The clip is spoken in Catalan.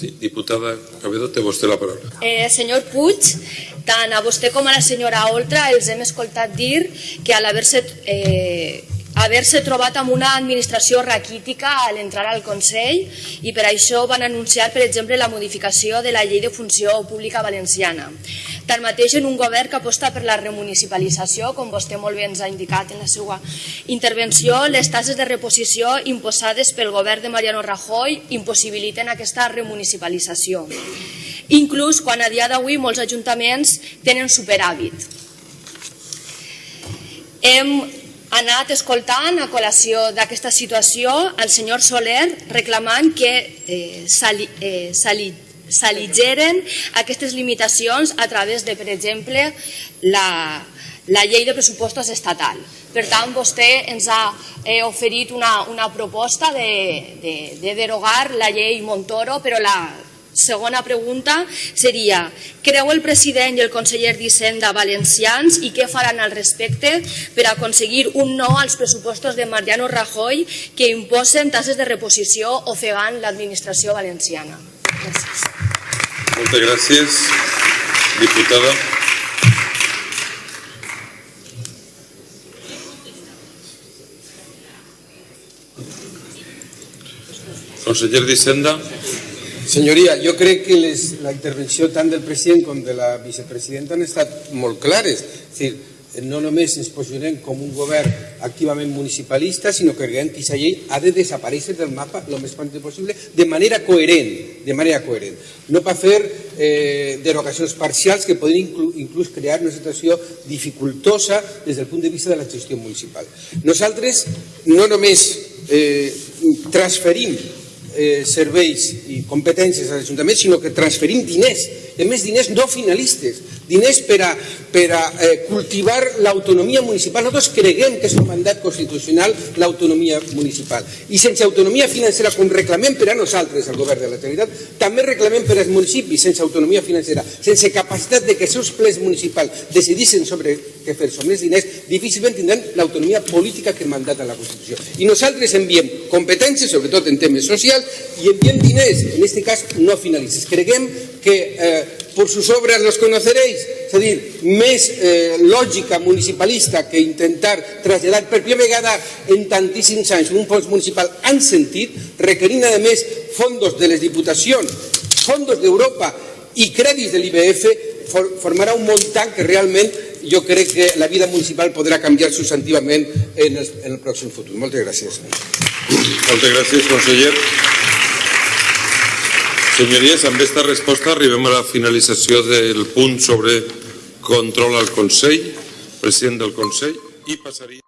Sí, diputada Cabedo, té vostè la paraula. Eh, senyor Puig, tant a vostè com a la senyora Oltra els hem escoltat dir que a l'haver-se eh, haver-se trobat amb una administració raquítica a l'entrar al Consell i per això van anunciar, per exemple, la modificació de la llei de funció pública valenciana. Tanmateix, en un govern que aposta per la remunicipalització, com vostè molt bé ens ha indicat en la seva intervenció, les tasses de reposició imposades pel govern de Mariano Rajoy impossibiliten aquesta remunicipalització, inclús quan a dia d'avui molts ajuntaments tenen superàvit. Hem anat escoltant a col·lació d'aquesta situació el senyor Soler reclamant que eh, s'aligeren eh, aquestes limitacions a través de, per exemple, la, la llei de pressupostos estatal. Per tant, vostè ens ha eh, oferit una, una proposta de, de, de derogar la llei Montoro, però la, segona pregunta seria creu el president i el conseller d'Hisenda valencians i què faran al respecte per aconseguir un no als pressupostos de Mariano Rajoy que imposen tasses de reposició ofegant l'administració valenciana? Gràcies. Moltes gràcies, diputada. Conseller d'Hisenda. Senyoria, jo crec que les, la intervenció tant del president com de la vicepresidenta han estat molt clares. És dir, no només ens posicionem com un govern activament municipalista, sinó que creiem que aquesta llei ha de desaparèixer del mapa el més prompte possible de manera coherent, de manera coherent. No per fer eh, derogacions parcials que poden inclús, inclús crear una situació dificultosa des del punt de vista de la gestió municipal. Nosaltres no només eh, transferim eh, serveis i competències als ajuntaments, sinó que transferim diners, a més diners no finalistes, diners per a, per a eh, cultivar l'autonomia municipal. Nosaltres creguem que és un mandat constitucional l'autonomia municipal. I sense autonomia financera, com reclamem per a nosaltres, el govern de la Generalitat, també reclamem per als municipis sense autonomia financera, sense capacitat de que els seus plens municipals decidissin sobre què fer sobre els diners, difícilment tindran l'autonomia política que mandata la Constitució. I nosaltres enviem competències, sobretot en temes socials, i enviem diners, en aquest cas no finalistes. Creguem que eh, por sus obras los conoceréis, a dir, més eh, lògica municipalista que intentar traslladar per primera vegada en tantíssims anys un fons municipal han sentit, requerint a més fondos de les diputacions, fondos d'Europa i crèdits de l'IBF, for, formarà un muntant que realment jo crec que la vida municipal podrà canviar substantivament en el, en el pròxim futur. Moltes gràcies. Moltes gràcies, conseller. Senyories, amb aquesta resposta arribem a la finalització del punt sobre control al Consell, president del Consell, i passaria...